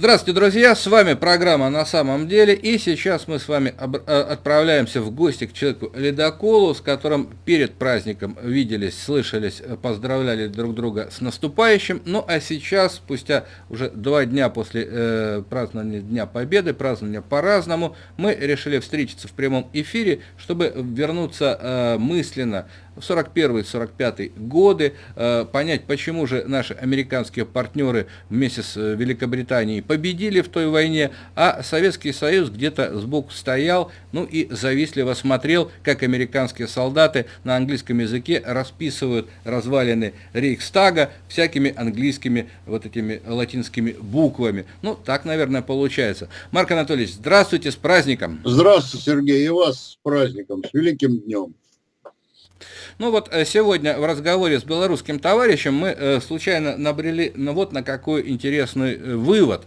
Здравствуйте, друзья! С вами программа «На самом деле» и сейчас мы с вами э, отправляемся в гости к человеку-ледоколу, с которым перед праздником виделись, слышались, э, поздравляли друг друга с наступающим. Ну а сейчас, спустя уже два дня после э, празднования Дня Победы, празднования по-разному, мы решили встретиться в прямом эфире, чтобы вернуться э, мысленно 41-45 годы, э, понять, почему же наши американские партнеры вместе с э, Великобританией победили в той войне, а Советский Союз где-то сбоку стоял, ну и завистливо смотрел, как американские солдаты на английском языке расписывают развалины Рейхстага всякими английскими вот этими латинскими буквами. Ну, так, наверное, получается. Марк Анатольевич, здравствуйте, с праздником! Здравствуйте, Сергей, и вас с праздником, с великим днем! Ну вот э, сегодня в разговоре с белорусским товарищем мы э, случайно набрели ну, вот на какой интересный э, вывод.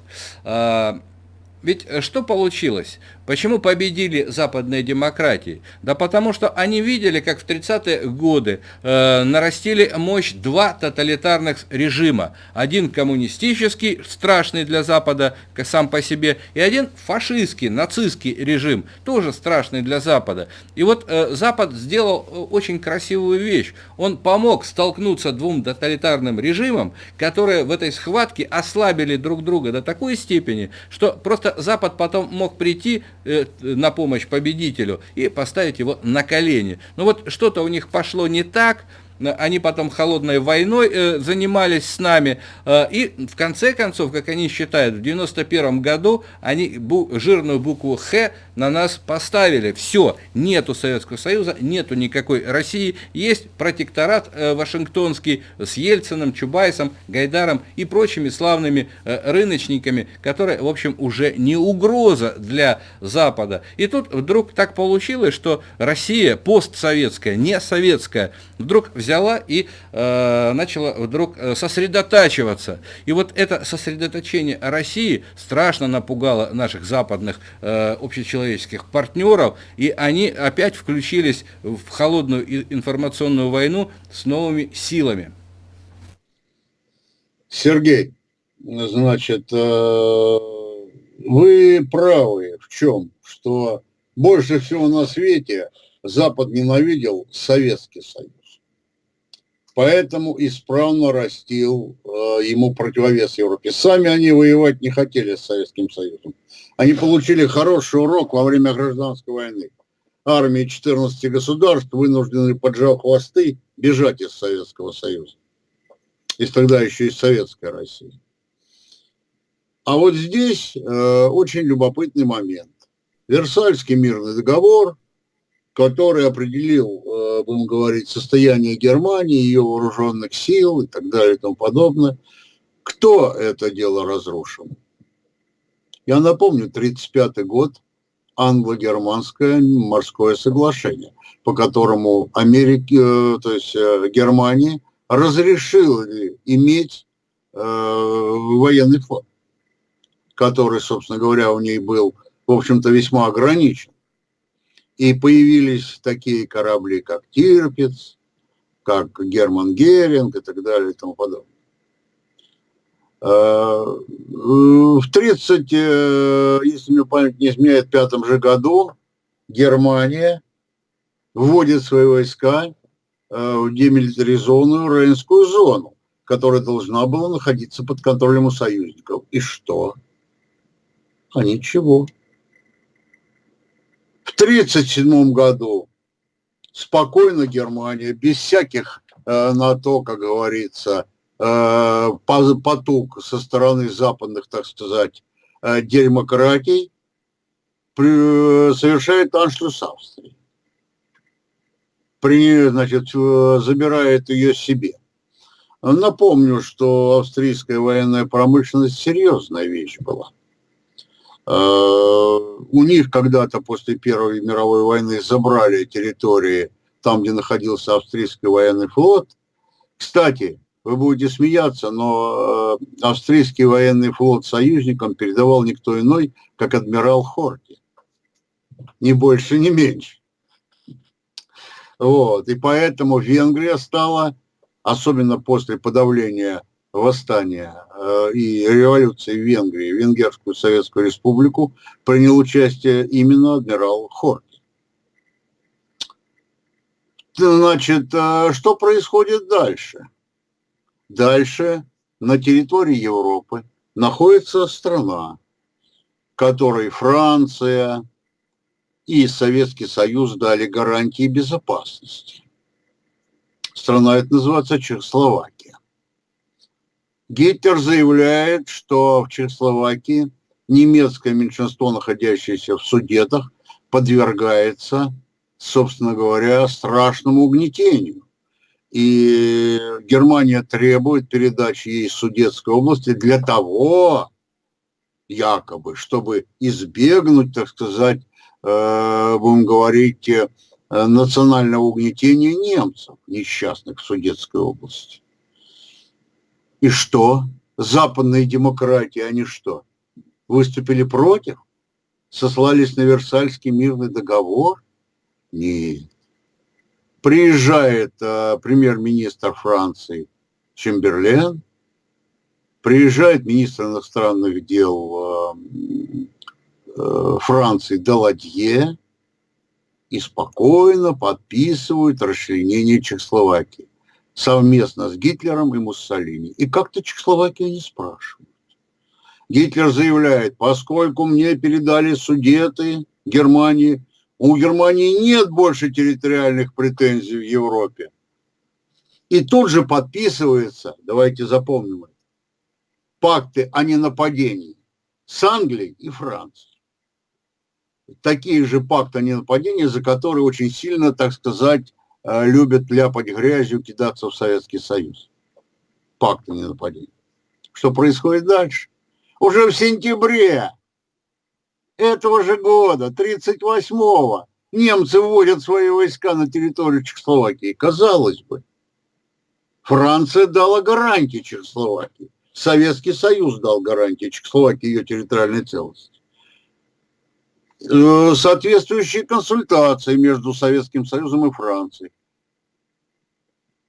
Ведь что получилось? Почему победили западные демократии? Да потому что они видели, как в 30-е годы э, нарастили мощь два тоталитарных режима. Один коммунистический, страшный для Запада сам по себе, и один фашистский, нацистский режим, тоже страшный для Запада. И вот э, Запад сделал э, очень красивую вещь. Он помог столкнуться двум тоталитарным режимам, которые в этой схватке ослабили друг друга до такой степени, что просто Запад потом мог прийти Э, на помощь победителю и поставить его на колени. Ну вот что-то у них пошло не так, они потом холодной войной э, занимались с нами, э, и в конце концов, как они считают, в 91 году они бу жирную букву «Х» на нас поставили. Все, нету Советского Союза, нету никакой России, есть протекторат э, Вашингтонский с Ельциным, Чубайсом, Гайдаром и прочими славными э, рыночниками, которые, в общем, уже не угроза для Запада. И тут вдруг так получилось, что Россия постсоветская, не советская, вдруг и э, начала вдруг э, сосредотачиваться. И вот это сосредоточение России страшно напугало наших западных э, общечеловеческих партнеров, и они опять включились в холодную информационную войну с новыми силами. Сергей, значит, э, вы правы в чем? Что больше всего на свете Запад ненавидел Советский Союз поэтому исправно растил э, ему противовес Европе. Сами они воевать не хотели с Советским Союзом. Они получили хороший урок во время гражданской войны. Армии 14 государств вынуждены, поджав хвосты, бежать из Советского Союза. Из тогда еще из Советской России. А вот здесь э, очень любопытный момент. Версальский мирный договор – который определил, э, будем говорить, состояние Германии, ее вооруженных сил и так далее и тому подобное. Кто это дело разрушил? Я напомню, 1935 год, англо-германское морское соглашение, по которому Америки, э, то есть э, Германия разрешила иметь военный флот, который, собственно говоря, у ней был, в общем-то, весьма ограничен. И появились такие корабли, как Тирпиц, как Герман Геринг и так далее и тому подобное. А, в 30, э, если мне память не изменяет, пятом же году Германия вводит свои войска э, в демилитаризованную Рейнскую зону, которая должна была находиться под контролем у союзников. И что? А ничего. В 1937 году спокойно Германия, без всяких э, на то, как говорится, э, потуг со стороны западных, так сказать, э, демократий, при, совершает аншлюс Австрии. При, значит, э, забирает ее себе. Напомню, что австрийская военная промышленность серьезная вещь была – у них когда-то после Первой мировой войны забрали территории там, где находился австрийский военный флот. Кстати, вы будете смеяться, но э, австрийский военный флот союзникам передавал никто иной, как адмирал Хорти. Ни больше, ни меньше. Вот. И поэтому Венгрия стала, особенно после подавления восстания э, и революции в Венгрии, Венгерскую Советскую Республику, принял участие именно адмирал Хорти. Значит, э, что происходит дальше? Дальше на территории Европы находится страна, которой Франция и Советский Союз дали гарантии безопасности. Страна это называется Чехословакия. Гитлер заявляет, что в Чехословакии немецкое меньшинство, находящееся в Судетах, подвергается, собственно говоря, страшному угнетению. И Германия требует передачи ей Судетской области для того, якобы, чтобы избегнуть, так сказать, э, будем говорить, э, национального угнетения немцев, несчастных в Судетской области. И что? Западные демократии, они что? Выступили против? Сослались на Версальский мирный договор? Нет. Приезжает э, премьер-министр Франции Чемберлен, приезжает министр иностранных дел э, э, Франции Даладье и спокойно подписывают расчленение Чехословакии совместно с Гитлером и Муссолини. И как-то Чехословакию не спрашивают. Гитлер заявляет, поскольку мне передали судеты Германии, у Германии нет больше территориальных претензий в Европе. И тут же подписывается, давайте запомним это, пакты о ненападении с Англией и Францией. Такие же пакты о ненападении, за которые очень сильно, так сказать, любят ляпать грязью, кидаться в Советский Союз. Пакт о ненападении. Что происходит дальше? Уже в сентябре этого же года, 38-го, немцы вводят свои войска на территорию Чехословакии. Казалось бы, Франция дала гарантии Чехословакии. Советский Союз дал гарантии Чехословакии ее территориальной целостности. Э, соответствующие консультации между Советским Союзом и Францией.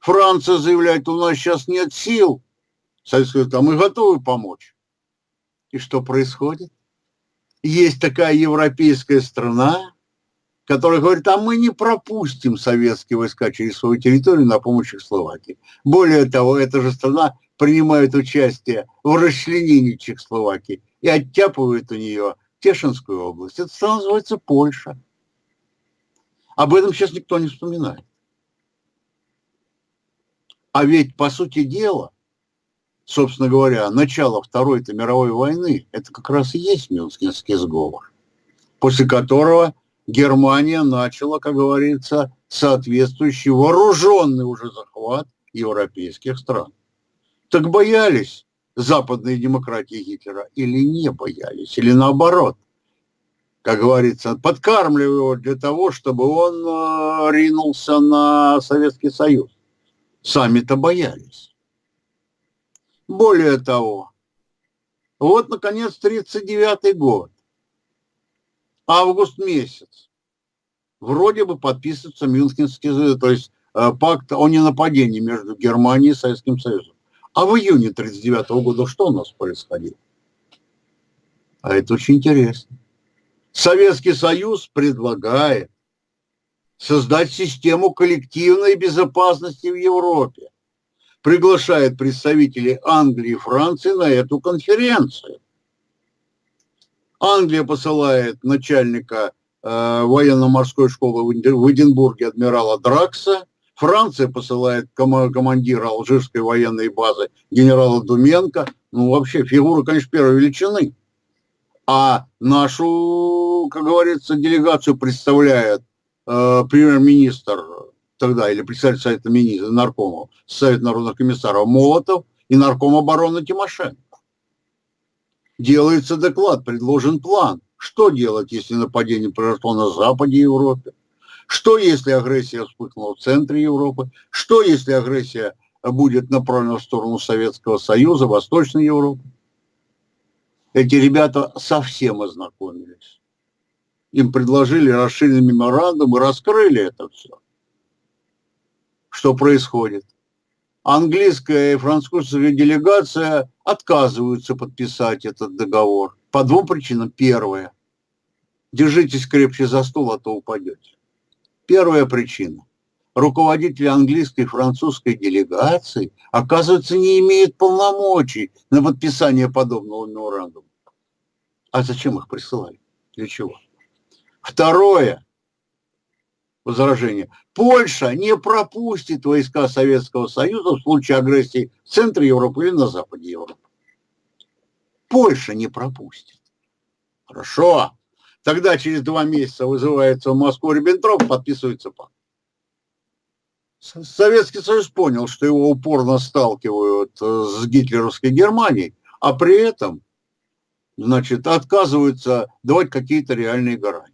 Франция заявляет, у нас сейчас нет сил. Советский Союз, а мы готовы помочь. И что происходит? Есть такая европейская страна, которая говорит, а мы не пропустим советские войска через свою территорию на помощь Чехословакии. Более того, эта же страна принимает участие в расчленении Чехословакии и оттяпывает у нее Тешинскую область. Это страна называется Польша. Об этом сейчас никто не вспоминает. А ведь, по сути дела, собственно говоря, начало Второй-то мировой войны, это как раз и есть Мюнхенский сговор, после которого Германия начала, как говорится, соответствующий вооруженный уже захват европейских стран. Так боялись западные демократии Гитлера или не боялись, или наоборот, как говорится, подкармливали его для того, чтобы он э, ринулся на Советский Союз. Сами-то боялись. Более того, вот, наконец, 1939 год, август месяц, вроде бы подписывается Мюнхенский, то есть э, пакт о ненападении между Германией и Советским Союзом. А в июне 1939 года что у нас происходило? А это очень интересно. Советский Союз предлагает создать систему коллективной безопасности в Европе. Приглашает представителей Англии и Франции на эту конференцию. Англия посылает начальника э, военно-морской школы в Эдинбурге адмирала Дракса, Франция посылает ком командира алжирской военной базы генерала Думенко. Ну, вообще, фигура, конечно, первой величины. А нашу, как говорится, делегацию представляет э, премьер-министр тогда, или представитель Совета министров, наркома, Совет народных комиссаров Молотов и нарком обороны Тимошенко. Делается доклад, предложен план. Что делать, если нападение произошло на Западе Европе? Что, если агрессия вспыхнула в центре Европы? Что, если агрессия будет направлена в сторону Советского Союза, Восточной Европы? Эти ребята совсем ознакомились. Им предложили расширенный меморандум и раскрыли это все. Что происходит? английская и французская делегация отказываются подписать этот договор. По двум причинам. Первое. Держитесь крепче за стол, а то упадете. Первая причина. Руководители английской и французской делегации, оказывается, не имеют полномочий на подписание подобного меморандума. А зачем их присылали? Для чего? Второе возражение. Польша не пропустит войска Советского Союза в случае агрессии в центре Европы или на западе Европы. Польша не пропустит. Хорошо. Тогда через два месяца вызывается в Москву Риббентроп, подписывается пакт. Советский Союз понял, что его упорно сталкивают э, с гитлеровской Германией, а при этом, значит, отказываются давать какие-то реальные гарантии.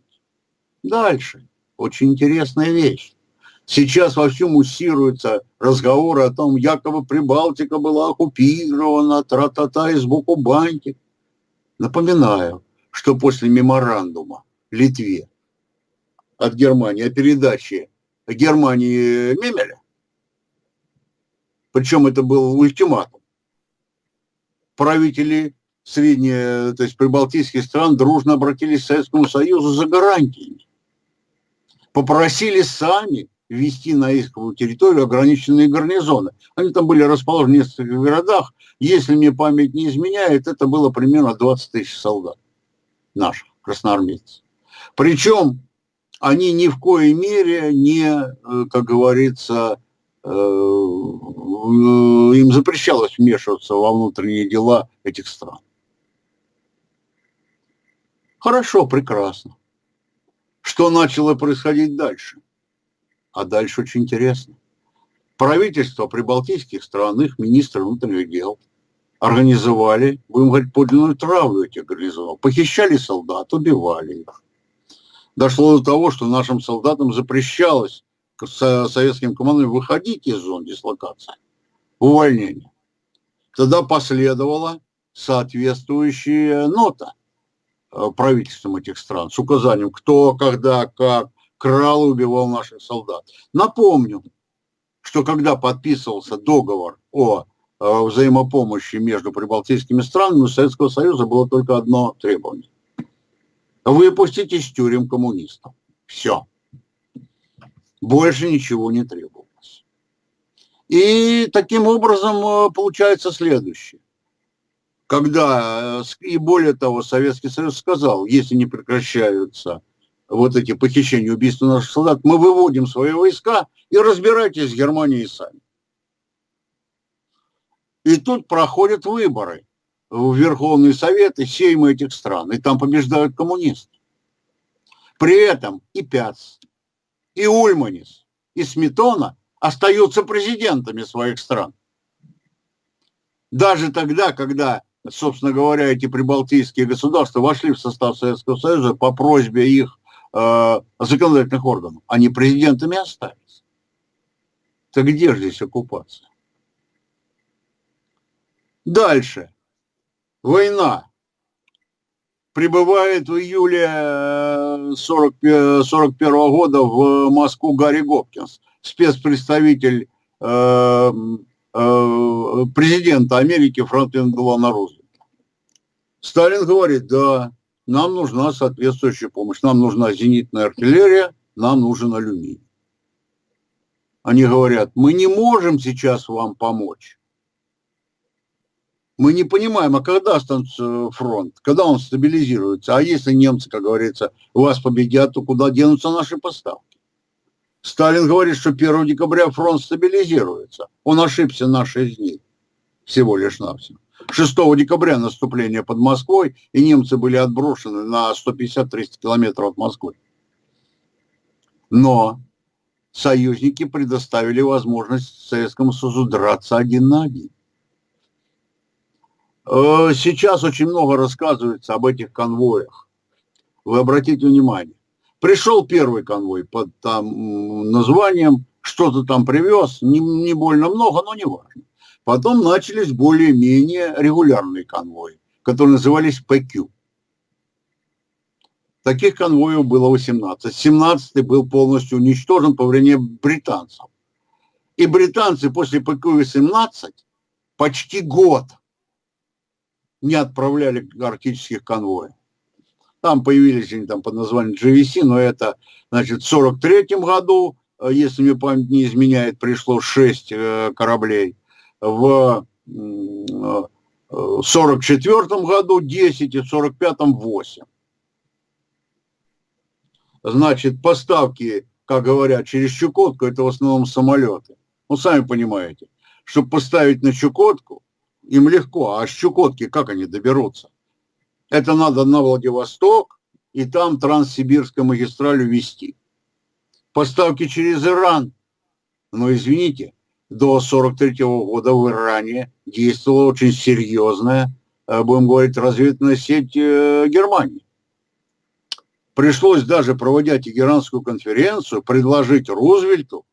Дальше. Очень интересная вещь. Сейчас во всем муссируются разговоры о том, якобы Прибалтика была оккупирована, тра-та-та, и сбоку бантик. Напоминаю, что после меморандума Литве от Германии о передаче Германии Мемеля, причем это был ультиматум, правители средне, то есть прибалтийских стран дружно обратились к Советскому Союзу за гарантиями попросили сами ввести на исковую территорию ограниченные гарнизоны. Они там были расположены в нескольких городах. Если мне память не изменяет, это было примерно 20 тысяч солдат наших, красноармейцев. Причем они ни в коей мере не, э, как говорится, э, им запрещалось вмешиваться во внутренние дела этих стран. Хорошо, прекрасно. Что начало происходить дальше? А дальше очень интересно. Правительство прибалтийских стран, их министры внутренних дел, организовали, будем говорить, подлинную травлю этих гарнизонов. Похищали солдат, убивали их. Дошло до того, что нашим солдатам запрещалось советским командам выходить из зон дислокации, увольнение. Тогда последовала соответствующая нота Э, правительством этих стран с указанием, кто, когда, как крал и убивал наших солдат. Напомню, что когда подписывался договор о взаимопомощи между прибалтийскими странами, у Советского Союза было только одно требование. Выпустить из тюрем коммунистов. Все. Больше ничего не требовалось. И таким образом э, получается следующее когда, э, и более того, Советский Союз сказал, если не прекращаются вот эти похищения, убийства наших солдат, мы выводим свои войска и разбирайтесь с Германией сами. И тут проходят выборы в Верховный Совет и сеймы этих стран, и там побеждают коммунисты. При этом и Пяц, и Ульманис, и Сметона остаются президентами своих стран. Даже тогда, когда собственно говоря, эти прибалтийские государства вошли в состав Советского Союза по просьбе их э, законодательных органов. Они президентами остались. Так где же здесь оккупация? Дальше. Война. Прибывает в июле 40, э, 41 года в Москву Гарри Гопкинс, спецпредставитель э, Э, президента Америки Франклина Делана Рузвельта. Сталин говорит, да, нам нужна соответствующая помощь, нам нужна зенитная артиллерия, нам нужен алюминий. Они говорят, мы не можем сейчас вам помочь. Мы не понимаем, а когда останется фронт, когда он стабилизируется, а если немцы, как говорится, вас победят, то куда денутся наши поставки? Сталин говорит, что 1 декабря фронт стабилизируется. Он ошибся на 6 дней. Всего лишь навсего. 6 декабря наступление под Москвой, и немцы были отброшены на 150-300 километров от Москвы. Но союзники предоставили возможность Советскому Союзу драться один на один. Э, сейчас очень много рассказывается об этих конвоях. Вы обратите внимание, Пришел первый конвой под там названием, что-то там привез, не, не больно много, но не важно. Потом начались более-менее регулярные конвои, которые назывались ПК. Таких конвоев было 18. 17 был полностью уничтожен по времени британцев. И британцы после ПК-18 почти год не отправляли арктических конвоев. Там появились они там под названием GVC, но это, значит, в 43 году, э, если мне память не изменяет, пришло 6 э, кораблей. В 44 э, году 10 и в 45 8. Значит, поставки, как говорят, через Чукотку, это в основном самолеты. Ну, сами понимаете, чтобы поставить на Чукотку, им легко, а с Чукотки как они доберутся? Это надо на Владивосток и там Транссибирскую магистраль вести. Поставки через Иран. Но извините, до 43 -го года в Иране действовала очень серьезная, э, будем говорить, разведывательная сеть э, Германии. Пришлось даже, проводя Тегеранскую конференцию, предложить Рузвельту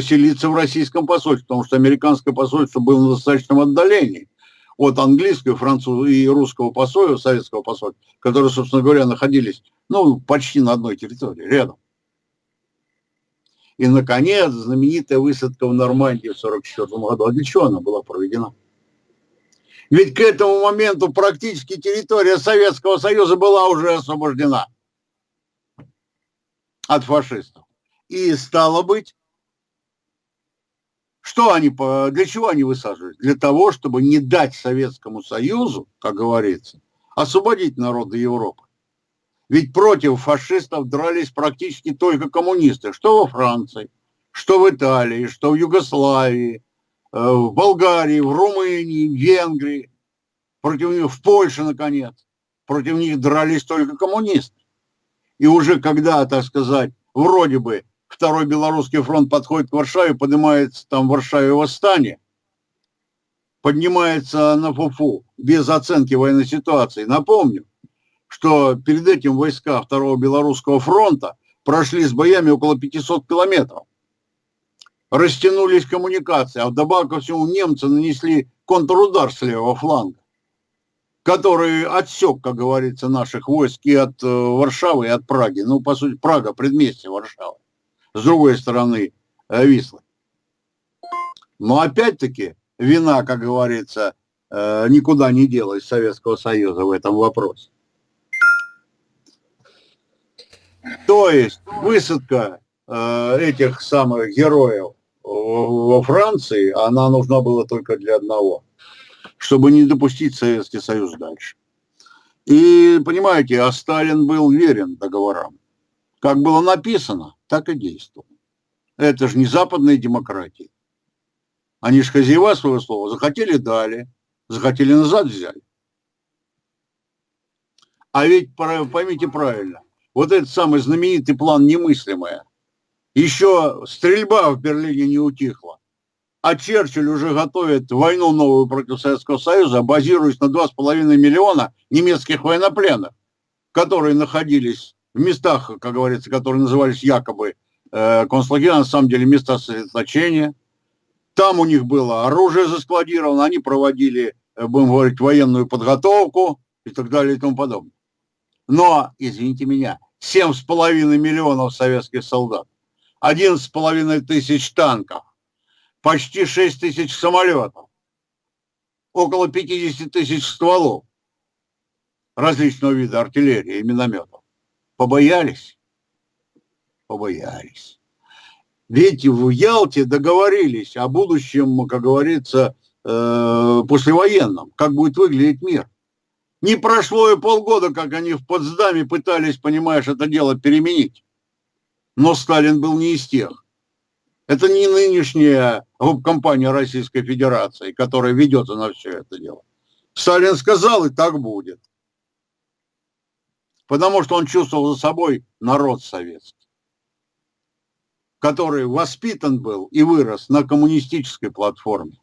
поселиться в российском посольстве, потому что американское посольство было на достаточном отдалении от английского, французского и русского посольства, советского посольства, которые, собственно говоря, находились ну, почти на одной территории, рядом. И, наконец, знаменитая высадка в Нормандии в 1944 году. А для чего она была проведена? Ведь к этому моменту практически территория Советского Союза была уже освобождена от фашистов. И стало быть, что они, для чего они высаживают? Для того, чтобы не дать Советскому Союзу, как говорится, освободить народы Европы. Ведь против фашистов дрались практически только коммунисты. Что во Франции, что в Италии, что в Югославии, э, в Болгарии, в Румынии, в Венгрии. Против них, в Польше, наконец. Против них дрались только коммунисты. И уже когда, так сказать, вроде бы Второй Белорусский фронт подходит к Варшаве, поднимается там в Варшаве восстание, поднимается на ФУФУ без оценки военной ситуации. Напомню, что перед этим войска Второго Белорусского фронта прошли с боями около 500 километров. Растянулись коммуникации, а вдобавок ко всему немцы нанесли контрудар с левого фланга, который отсек, как говорится, наших войск и от э, Варшавы, и от Праги. Ну, по сути, Прага – предместье Варшавы с другой стороны Вислы. Но опять-таки вина, как говорится, э, никуда не делась Советского Союза в этом вопросе. То есть высадка э, этих самых героев во Франции, она нужна была только для одного, чтобы не допустить Советский Союз дальше. И, понимаете, а Сталин был верен договорам. Как было написано, так и действовал. Это же не западная демократия. Они же хозяева своего слова. Захотели – дали, захотели – назад взяли. А ведь, поймите правильно, вот этот самый знаменитый план «Немыслимое», еще стрельба в Берлине не утихла, а Черчилль уже готовит войну новую против Советского Союза, базируясь на 2,5 миллиона немецких военнопленных, которые находились в местах, как говорится, которые назывались якобы э, концлагеря, на самом деле места сосредоточения. Там у них было оружие заскладировано, они проводили, э, будем говорить, военную подготовку и так далее и тому подобное. Но, извините меня, 7,5 миллионов советских солдат, 11,5 тысяч танков, почти 6 тысяч самолетов, около 50 тысяч стволов различного вида артиллерии и минометов. Побоялись? Побоялись. Ведь в Ялте договорились о будущем, как говорится, э, послевоенном, как будет выглядеть мир. Не прошло и полгода, как они в Потсдаме пытались, понимаешь, это дело переменить. Но Сталин был не из тех. Это не нынешняя компания Российской Федерации, которая ведется на все это дело. Сталин сказал, и так будет потому что он чувствовал за собой народ советский, который воспитан был и вырос на коммунистической платформе,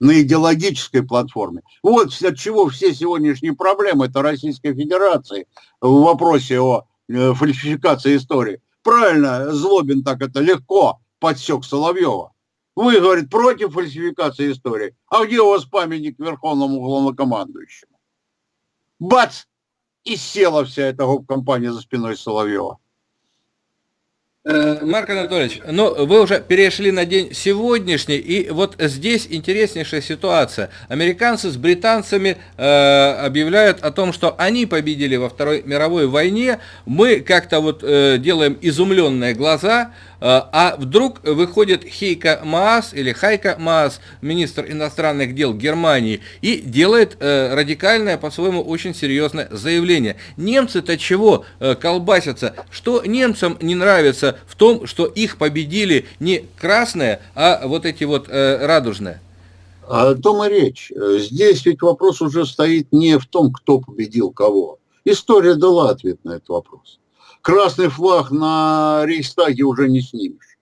на идеологической платформе. Вот от чего все сегодняшние проблемы это Российской Федерации в вопросе о э, фальсификации истории. Правильно, Злобин так это легко подсек Соловьева. Вы, говорит, против фальсификации истории. А где у вас памятник Верховному главнокомандующему? Бац! И села вся эта компания за спиной Соловьева. Э, Марк Анатольевич, ну вы уже перешли на день сегодняшний, и вот здесь интереснейшая ситуация. Американцы с британцами э, объявляют о том, что они победили во Второй мировой войне. Мы как-то вот э, делаем изумленные глаза, а вдруг выходит Хейка Маас или Хайка Маас, министр иностранных дел Германии, и делает э, радикальное, по-своему, очень серьезное заявление. Немцы-то чего э, колбасятся? Что немцам не нравится в том, что их победили не красные, а вот эти вот радужные? О том и речь. Здесь ведь вопрос уже стоит не в том, кто победил кого. История дала ответ на этот вопрос красный флаг на Рейхстаге уже не снимешь.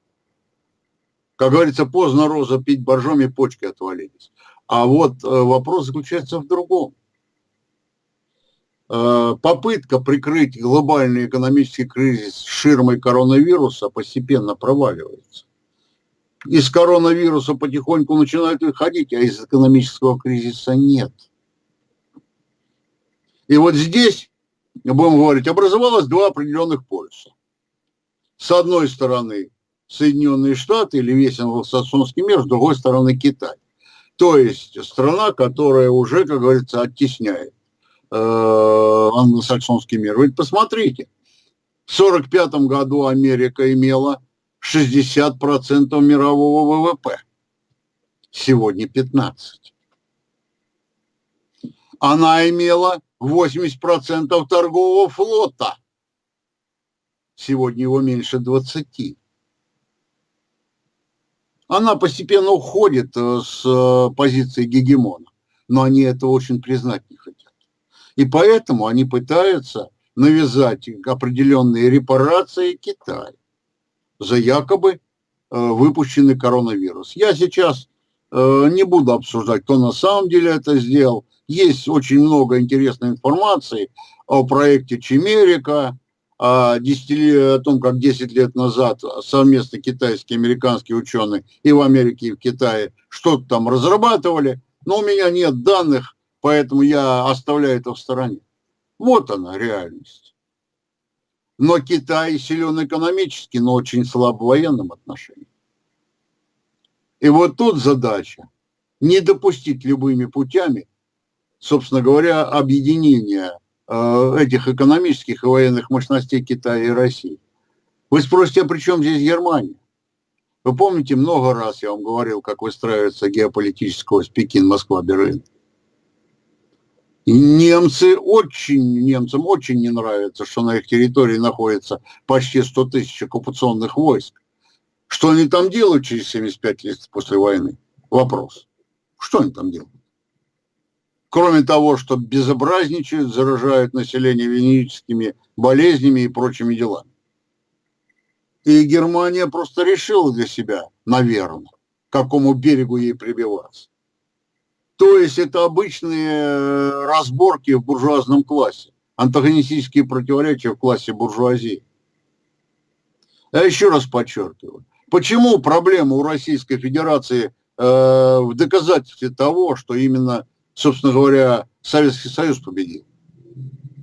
Как говорится, поздно роза пить боржоми, почки отвалились. А вот э, вопрос заключается в другом. Э, попытка прикрыть глобальный экономический кризис ширмой коронавируса постепенно проваливается. Из коронавируса потихоньку начинают выходить, а из экономического кризиса нет. И вот здесь будем говорить, образовалось два определенных полюса. С одной стороны Соединенные Штаты или весь англосаксонский мир, с другой стороны Китай. То есть страна, которая уже, как говорится, оттесняет э, англосаксонский мир. Ведь посмотрите, в 1945 году Америка имела 60% мирового ВВП. Сегодня 15%. Она имела 80% торгового флота. Сегодня его меньше 20. Она постепенно уходит э, с э, позиции гегемона, но они этого очень признать не хотят. И поэтому они пытаются навязать определенные репарации Китаю за якобы э, выпущенный коронавирус. Я сейчас не буду обсуждать, кто на самом деле это сделал, есть очень много интересной информации о проекте Чемерика, о, 10, о том, как 10 лет назад совместно китайские и американские ученые и в Америке, и в Китае что-то там разрабатывали. Но у меня нет данных, поэтому я оставляю это в стороне. Вот она реальность. Но Китай силен экономически, но очень слаб в военном отношении. И вот тут задача не допустить любыми путями собственно говоря, объединения э, этих экономических и военных мощностей Китая и России. Вы спросите, а при чем здесь Германия? Вы помните, много раз я вам говорил, как выстраивается геополитического ось Пекин-Москва-Берлин. Немцы очень, немцам очень не нравится, что на их территории находится почти 100 тысяч оккупационных войск. Что они там делают через 75 лет после войны? Вопрос. Что они там делают? Кроме того, что безобразничают, заражают население венерическими болезнями и прочими делами. И Германия просто решила для себя, наверное, к какому берегу ей прибиваться. То есть это обычные э, разборки в буржуазном классе, антагонистические противоречия в классе буржуазии. Я еще раз подчеркиваю, почему проблема у Российской Федерации э, в доказательстве того, что именно собственно говоря, Советский Союз победил.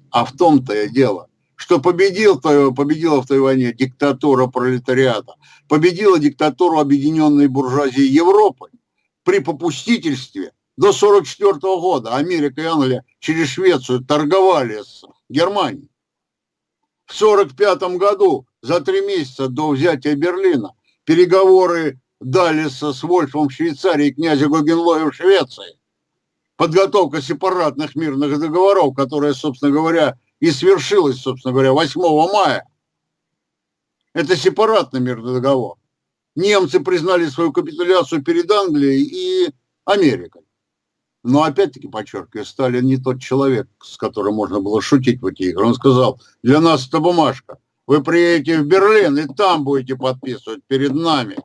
А в том-то и дело, что победил, победила в той войне диктатура пролетариата, победила диктатуру объединенной буржуазии Европы при попустительстве до 1944 года Америка и Англия через Швецию торговали с Германией. В 1945 году, за три месяца до взятия Берлина, переговоры дали с Вольфом в Швейцарии и князя Гогенлоя в Швеции подготовка сепаратных мирных договоров, которая, собственно говоря, и свершилась, собственно говоря, 8 мая. Это сепаратный мирный договор. Немцы признали свою капитуляцию перед Англией и Америкой. Но опять-таки, подчеркиваю, Сталин не тот человек, с которым можно было шутить в эти игры. Он сказал, для нас это бумажка. Вы приедете в Берлин и там будете подписывать перед нами.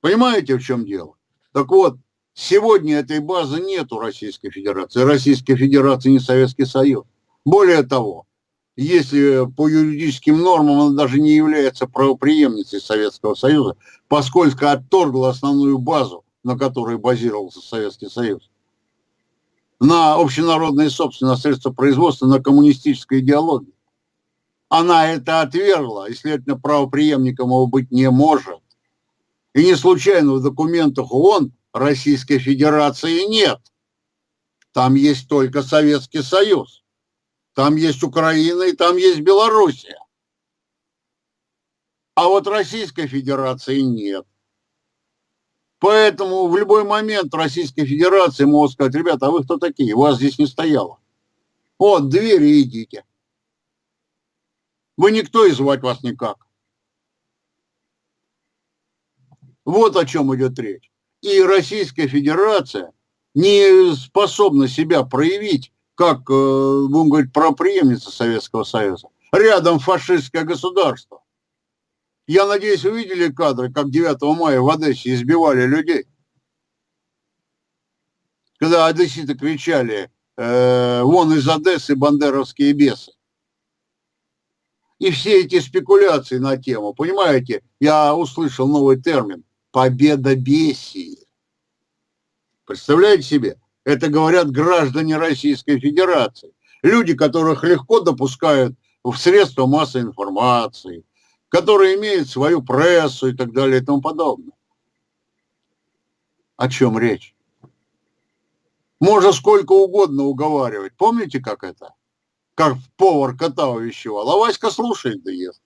Понимаете, в чем дело? Так вот, Сегодня этой базы нет у Российской Федерации. Российская Федерация не Советский Союз. Более того, если по юридическим нормам она даже не является правоприемницей Советского Союза, поскольку отторгла основную базу, на которой базировался Советский Союз, на общенародные собственные средства производства, на коммунистической идеологии. Она это отвергла, и, следовательно, правоприемником его быть не может. И не случайно в документах ООН Российской Федерации нет. Там есть только Советский Союз. Там есть Украина и там есть Белоруссия. А вот Российской Федерации нет. Поэтому в любой момент Российской Федерации могут сказать, ребята, а вы кто такие? Вас здесь не стояло. Вот, двери идите. Вы никто и звать вас никак. Вот о чем идет речь. И Российская Федерация не способна себя проявить как, э, будем говорить, проприемница Советского Союза. Рядом фашистское государство. Я надеюсь, вы видели кадры, как 9 мая в Одессе избивали людей. Когда одесситы кричали э, «Вон из Одессы бандеровские бесы». И все эти спекуляции на тему, понимаете, я услышал новый термин победа бесии. Представляете себе? Это говорят граждане Российской Федерации. Люди, которых легко допускают в средства массовой информации, которые имеют свою прессу и так далее и тому подобное. О чем речь? Можно сколько угодно уговаривать. Помните, как это? Как повар кота увещевал. А Васька слушает да ест.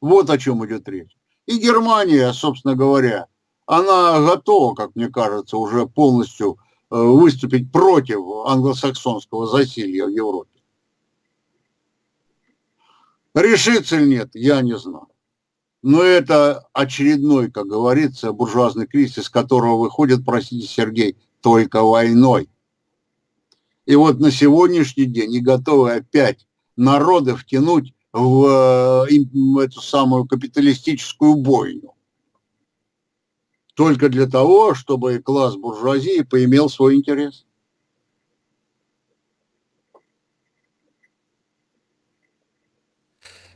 Вот о чем идет речь. И Германия, собственно говоря, она готова, как мне кажется, уже полностью э, выступить против англосаксонского засилья в Европе. Решится или нет, я не знаю. Но это очередной, как говорится, буржуазный кризис, из которого выходит, простите, Сергей, только войной. И вот на сегодняшний день не готовы опять народы втянуть в, э, эту самую капиталистическую бойню. Только для того, чтобы класс буржуазии поимел свой интерес.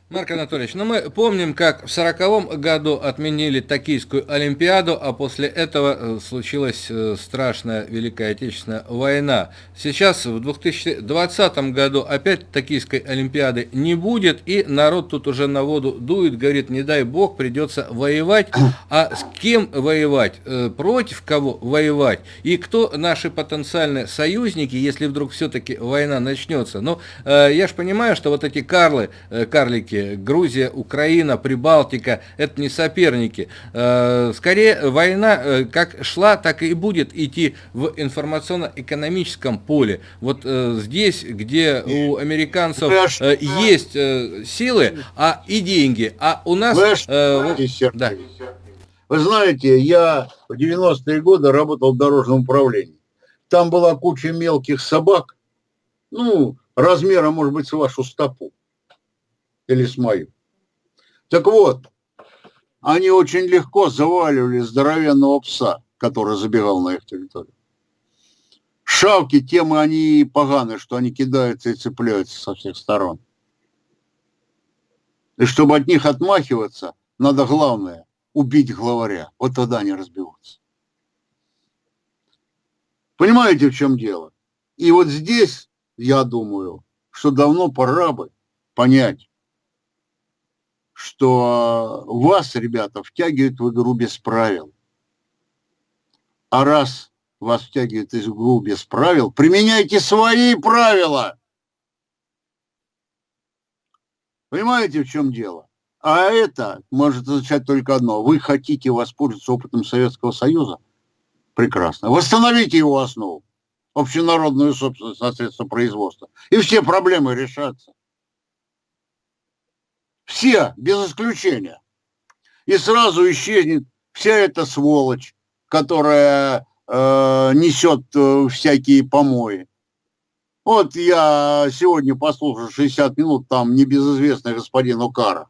Марк Анатольевич, ну мы помним, как в сороковом году отменили Токийскую Олимпиаду, а после этого э, случилась э, страшная Великая Отечественная война. Сейчас, в 2020 году, опять Токийской Олимпиады не будет, и народ тут уже на воду дует, говорит, не дай бог, придется воевать. А с кем воевать? Э, против кого воевать? И кто наши потенциальные союзники, если вдруг все-таки война начнется? Ну, я же понимаю, что вот эти карлы, карлики, соперники. Грузия, Украина, Прибалтика – это не соперники. Э, скорее, война э, как шла, так и будет идти в информационно-экономическом поле. Вот э, здесь, где у американцев есть силы а и деньги, а у нас... да. Вы знаете, я в 90-е годы работал в дорожном управлении. Там была куча мелких собак, ну, размера, может быть, с вашу стопу или с мою. Так вот, они очень легко заваливали здоровенного пса, который забегал на их территорию. Шавки, темы они поганые, что они кидаются и цепляются со всех сторон. И чтобы от них отмахиваться, надо главное – убить главаря. Вот тогда они разбиваются. Понимаете, в чем дело? И вот здесь, я думаю, что давно пора бы понять, что вас, ребята, втягивают в игру без правил. А раз вас втягивают в игру без правил, применяйте свои правила. Понимаете, в чем дело? А это может означать только одно. Вы хотите воспользоваться опытом Советского Союза? Прекрасно. Восстановите его основу, общенародную собственность на средства производства. И все проблемы решатся. Все, без исключения. И сразу исчезнет вся эта сволочь, которая э, несет э, всякие помои. Вот я сегодня послушал 60 минут там небезызвестный господин Укара.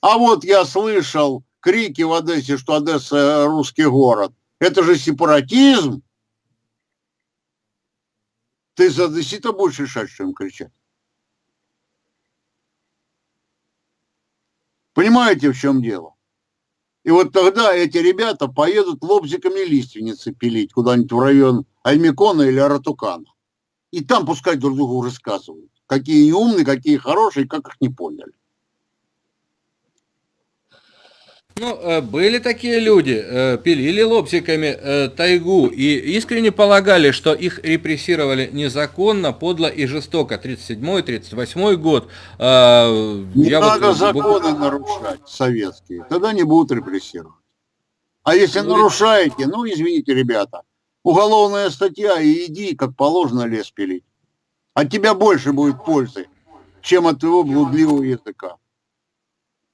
А вот я слышал крики в Одессе, что Одесса русский город. Это же сепаратизм. Ты за одессита будешь решать, им кричать? Понимаете, в чем дело? И вот тогда эти ребята поедут лобзиками лиственницы пилить куда-нибудь в район Аймикона или Аратукана. И там пускай друг другу рассказывают. какие умные, какие хорошие, как их не поняли. Ну, э, были такие люди, э, пилили лобзиками э, тайгу и искренне полагали, что их репрессировали незаконно, подло и жестоко. 37-38 год. Не Я надо вот... законы нарушать советские, тогда не будут репрессировать. А если ну, нарушаете, ну, извините, ребята, уголовная статья, и иди, как положено, лес пилить. От тебя больше будет пользы, чем от твоего блудливого языка.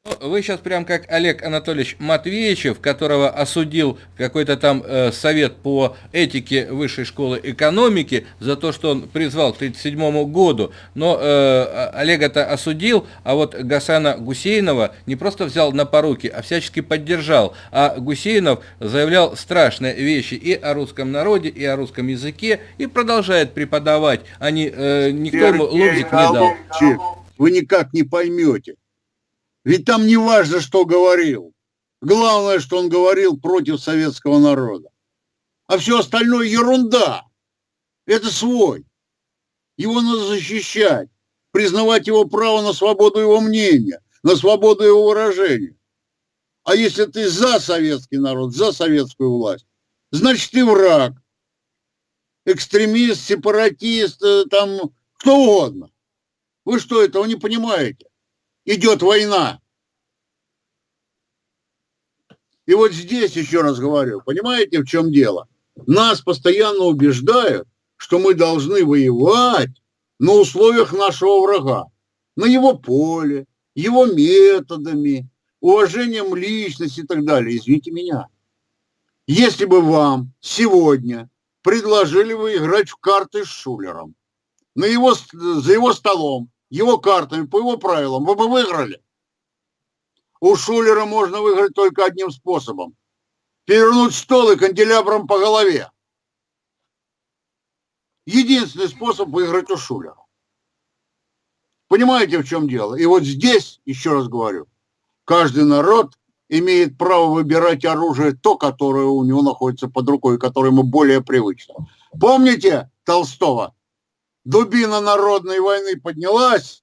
Ну, вы сейчас прям как Олег Анатольевич Матвеевичев, которого осудил какой-то там э, совет по этике Высшей школы экономики за то, что он призвал к 1937 году. Но э, Олега-то осудил, а вот Гасана Гусейнова не просто взял на поруки, а всячески поддержал. А Гусейнов заявлял страшные вещи и о русском народе, и о русском языке, и продолжает преподавать. Они, э, никто ему лобзик не дал. Вы никак не поймете ведь там не важно, что говорил. Главное, что он говорил против советского народа. А все остальное ерунда. Это свой. Его надо защищать, признавать его право на свободу его мнения, на свободу его выражения. А если ты за советский народ, за советскую власть, значит ты враг, экстремист, сепаратист, э, там кто угодно. Вы что, этого не понимаете? Идет война. И вот здесь еще раз говорю, понимаете, в чем дело? Нас постоянно убеждают, что мы должны воевать на условиях нашего врага, на его поле, его методами, уважением личности и так далее. Извините меня. Если бы вам сегодня предложили вы играть в карты с Шулером, на его, за его столом, его картами, по его правилам, вы бы выиграли. У Шулера можно выиграть только одним способом. Перевернуть стол и канделябром по голове. Единственный способ выиграть у Шулера. Понимаете, в чем дело? И вот здесь, еще раз говорю, каждый народ имеет право выбирать оружие, то, которое у него находится под рукой, которое ему более привычно. Помните Толстого? Дубина народной войны поднялась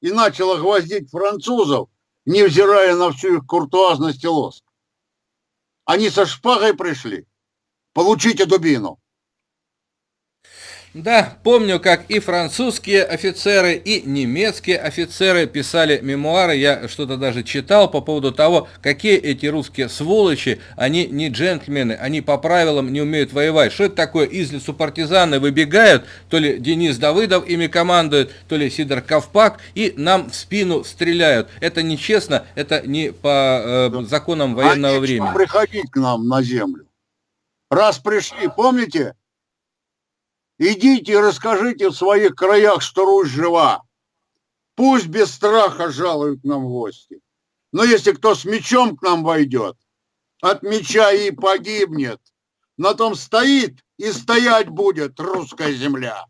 и начала гвоздить французов, невзирая на всю их куртуазность и лоск. Они со шпагой пришли. Получите дубину. Да, помню, как и французские офицеры, и немецкие офицеры писали мемуары, я что-то даже читал по поводу того, какие эти русские сволочи, они не джентльмены, они по правилам не умеют воевать. Что это такое? Из лесу партизаны выбегают, то ли Денис Давыдов ими командует, то ли Сидор Ковпак, и нам в спину стреляют. Это нечестно, это не по э, законам военного а времени. приходить к нам на землю. Раз пришли, помните, Идите и расскажите в своих краях, что Русь жива. Пусть без страха жалуют нам гости. Но если кто с мечом к нам войдет, от меча и погибнет. На том стоит и стоять будет русская земля.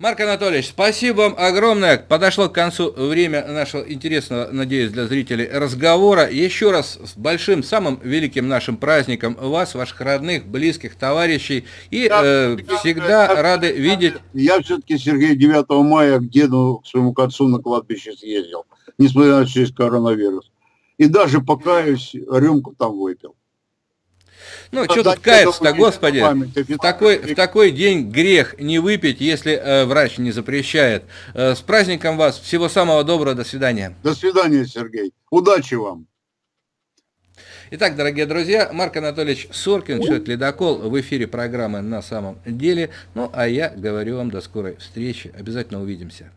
Марк Анатольевич, спасибо вам огромное. Подошло к концу время нашего интересного, надеюсь, для зрителей разговора. Еще раз с большим, самым великим нашим праздником вас, ваших родных, близких, товарищей. И э, всегда я, рады видеть... Я все-таки, Сергей, 9 мая к деду, к своему к отцу на кладбище съездил, несмотря на весь коронавирус. И даже покаюсь, рюмку там выпил. Ну, что тут каяться-то, господи, в такой, в такой день грех не выпить, если э, врач не запрещает. Э, с праздником вас, всего самого доброго, до свидания. До свидания, Сергей, удачи вам. Итак, дорогие друзья, Марк Анатольевич Соркин, человек ледокол, в эфире программы «На самом деле». Ну, а я говорю вам до скорой встречи. Обязательно увидимся.